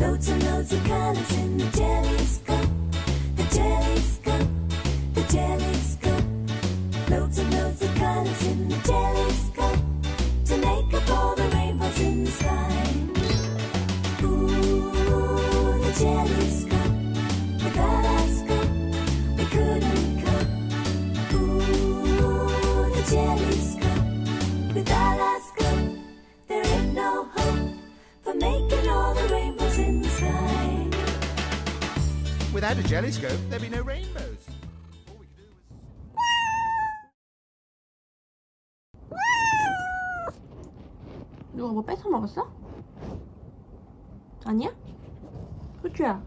Loads and loads of colors in the jellyscope. The jellyscope. The jellyscope. Loads and loads of colors in the jellyscope. To make up all the rainbows in the sky. Ooh, the jellyscope. A jellyscope, there'd be no rainbows. 누가 뭐 뺏어 먹었어? 아니야? 후추야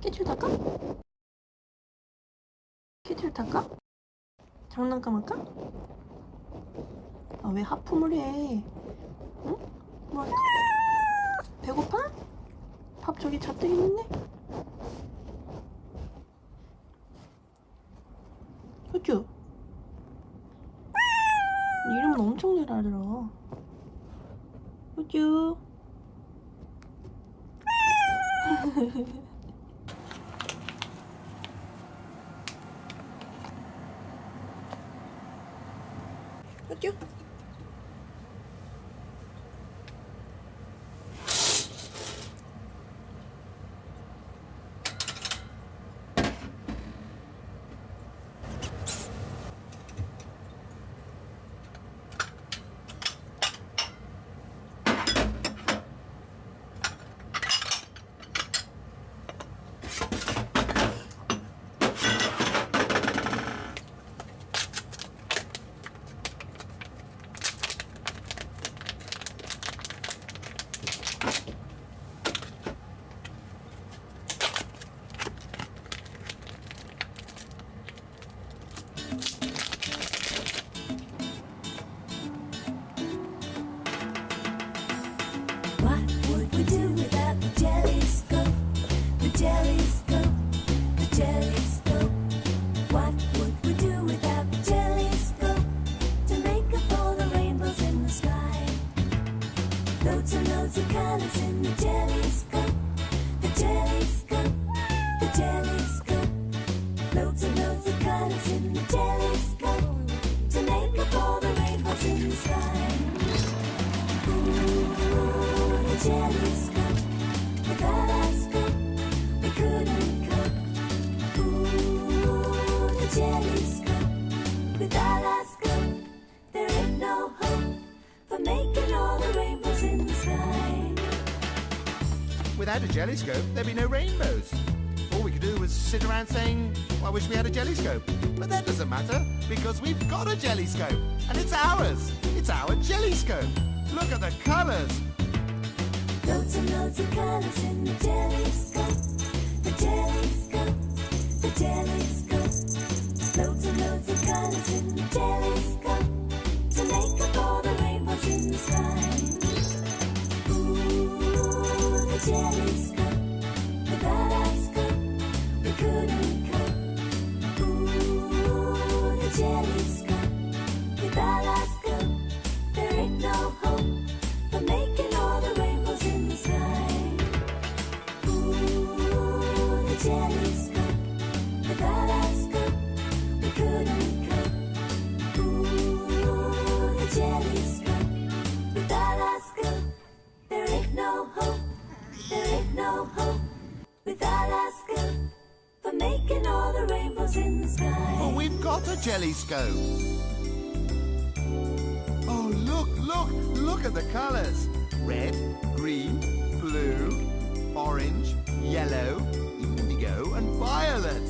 캐치를 탈까? 캐치를 탈까? 장난감 할까? 아 왜 하품을 해? 응? 뭐? 배고파? 밥 저기 잔뜩 있는데? 호주 네 이름은 엄청 잘 알아. 호주 호주 colors in the jelly scope. The jelly scope, the jelly scope. Loads and loads of colors in the jelly scope. To make up all the rainbows in the sky. Ooh, the jelly Without a jellyscope, there'd be no rainbows. All we could do was sit around saying, "Well, I wish we had a jellyscope. But that doesn't matter, because we've got a jellyscope. And it's ours. It's our jellyscope. Look at the colours. Loads and loads of colors in the jelly scope. The jelly scope. The jelly scope. Loads and loads of colors in the jelly scope. To make up all the Well, we've got a jellyscope. Oh, look, look, look at the colours. Red, green, blue, orange, yellow, indigo, and violet.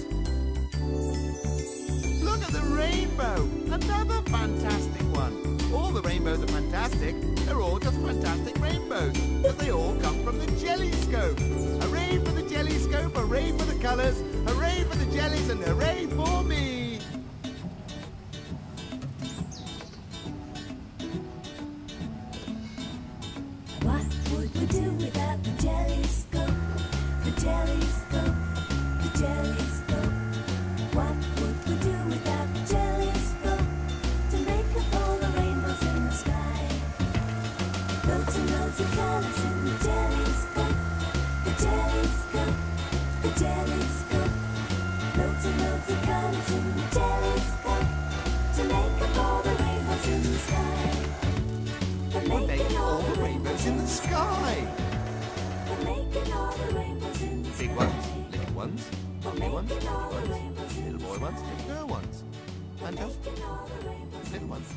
Look at the rainbow. Another fantastic one. All the rainbows are fantastic. They're all just fantastic rainbows. Because they all come from the jellyscope. Hooray for the jellyscope, hooray for the colours, hooray for the jellies, and hooray for me. Ones, ugly ones, ones, little boy ones, girl ones. And little ones.